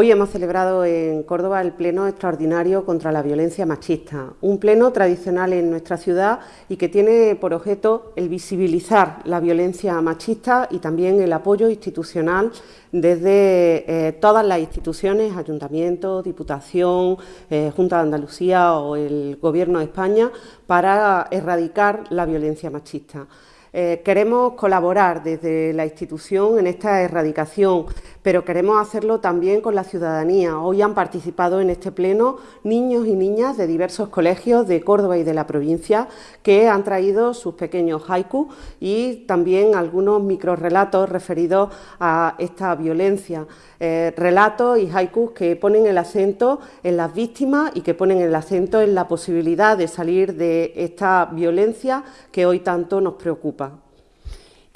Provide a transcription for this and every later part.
Hoy hemos celebrado en Córdoba el Pleno Extraordinario contra la Violencia Machista, un pleno tradicional en nuestra ciudad y que tiene por objeto el visibilizar la violencia machista y también el apoyo institucional desde eh, todas las instituciones, ayuntamientos, diputación, eh, Junta de Andalucía o el Gobierno de España para erradicar la violencia machista. Eh, queremos colaborar desde la institución en esta erradicación, pero queremos hacerlo también con la ciudadanía. Hoy han participado en este pleno niños y niñas de diversos colegios de Córdoba y de la provincia que han traído sus pequeños haikus y también algunos microrelatos referidos a esta violencia. Eh, relatos y haikus que ponen el acento en las víctimas y que ponen el acento en la posibilidad de salir de esta violencia que hoy tanto nos preocupa.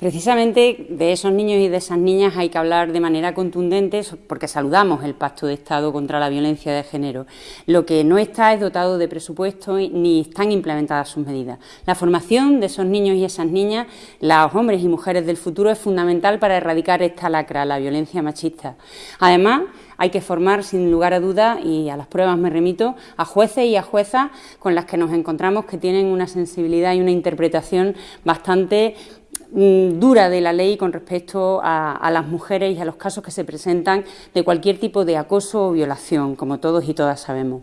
Precisamente de esos niños y de esas niñas hay que hablar de manera contundente porque saludamos el Pacto de Estado contra la Violencia de Género. Lo que no está es dotado de presupuesto ni están implementadas sus medidas. La formación de esos niños y esas niñas, los hombres y mujeres del futuro, es fundamental para erradicar esta lacra, la violencia machista. Además, hay que formar, sin lugar a duda, y a las pruebas me remito, a jueces y a juezas con las que nos encontramos que tienen una sensibilidad y una interpretación bastante dura de la ley con respecto a, las mujeres y a los casos que se presentan de cualquier tipo de acoso o violación, como todos y todas sabemos.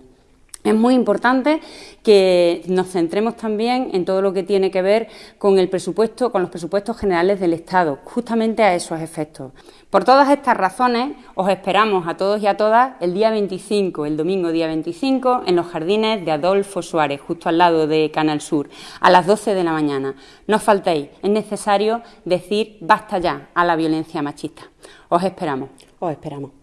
Es muy importante que nos centremos también en todo lo que tiene que ver con el presupuesto, con los presupuestos generales del Estado, justamente a esos efectos. Por todas estas razones, os esperamos a todos y a todas el día 25, el domingo día 25, en los jardines de Adolfo Suárez, justo al lado de Canal Sur, a las 12 de la mañana. No faltéis, es necesario decir basta ya a la violencia machista. Os esperamos. Os esperamos.